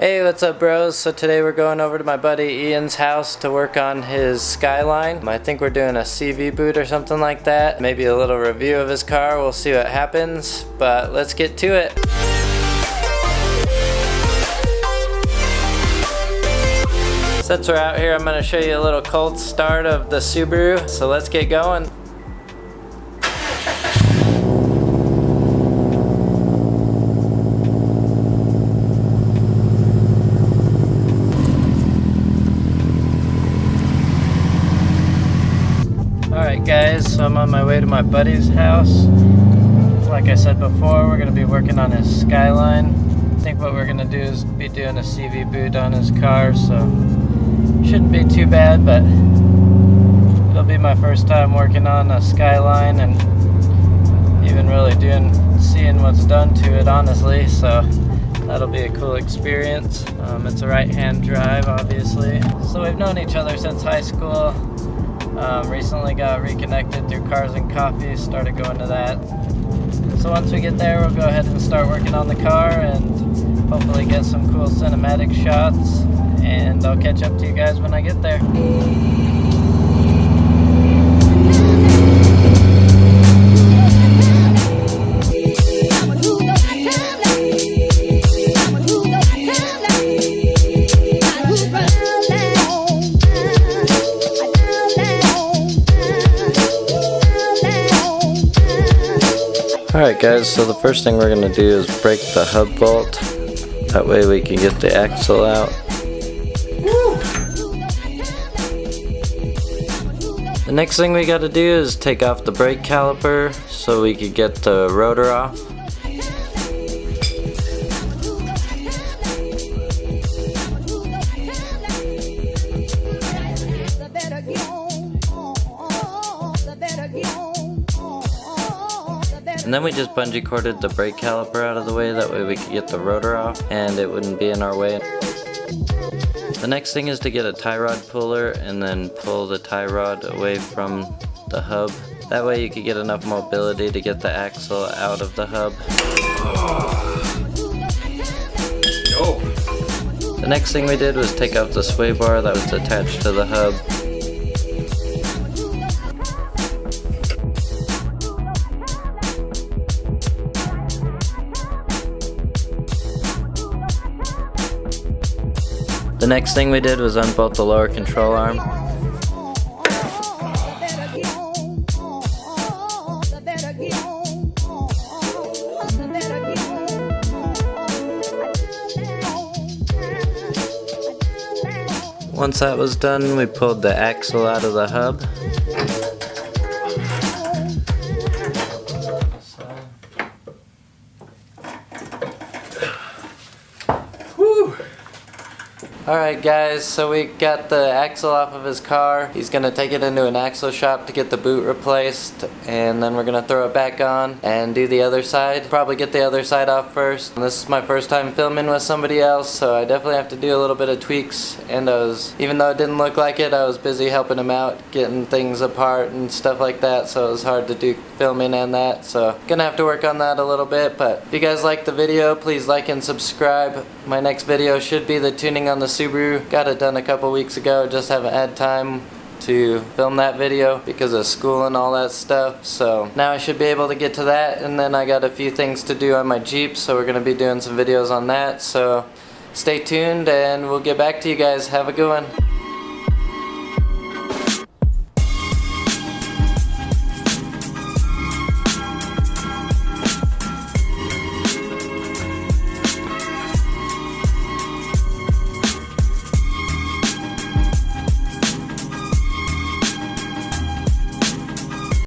Hey, what's up bros? So today we're going over to my buddy Ian's house to work on his Skyline. I think we're doing a CV boot or something like that. Maybe a little review of his car, we'll see what happens. But let's get to it. Since we're out here, I'm gonna show you a little cold start of the Subaru. So let's get going. Guys, so I'm on my way to my buddy's house. Like I said before, we're going to be working on his Skyline. I think what we're going to do is be doing a CV boot on his car, so shouldn't be too bad, but it'll be my first time working on a Skyline and even really doing, seeing what's done to it honestly, so that'll be a cool experience. Um, it's a right-hand drive, obviously. So we've known each other since high school. Um, recently got reconnected through Cars and Coffee, started going to that. So once we get there, we'll go ahead and start working on the car and hopefully get some cool cinematic shots. And I'll catch up to you guys when I get there. Alright guys, so the first thing we're going to do is break the hub bolt. That way we can get the axle out. The next thing we got to do is take off the brake caliper so we could get the rotor off. And then we just bungee corded the brake caliper out of the way, that way we could get the rotor off and it wouldn't be in our way. The next thing is to get a tie rod puller and then pull the tie rod away from the hub. That way you could get enough mobility to get the axle out of the hub. The next thing we did was take out the sway bar that was attached to the hub The next thing we did was unbolt the lower control arm. Once that was done, we pulled the axle out of the hub. Alright guys, so we got the axle off of his car. He's going to take it into an axle shop to get the boot replaced and then we're going to throw it back on and do the other side. Probably get the other side off first. And this is my first time filming with somebody else so I definitely have to do a little bit of tweaks and I was, even though it didn't look like it, I was busy helping him out, getting things apart and stuff like that so it was hard to do filming and that. So gonna have to work on that a little bit but if you guys like the video, please like and subscribe. My next video should be the tuning on the Subaru. Got it done a couple weeks ago, just haven't had time to film that video because of school and all that stuff. So now I should be able to get to that. And then I got a few things to do on my Jeep so we're gonna be doing some videos on that. So stay tuned and we'll get back to you guys. Have a good one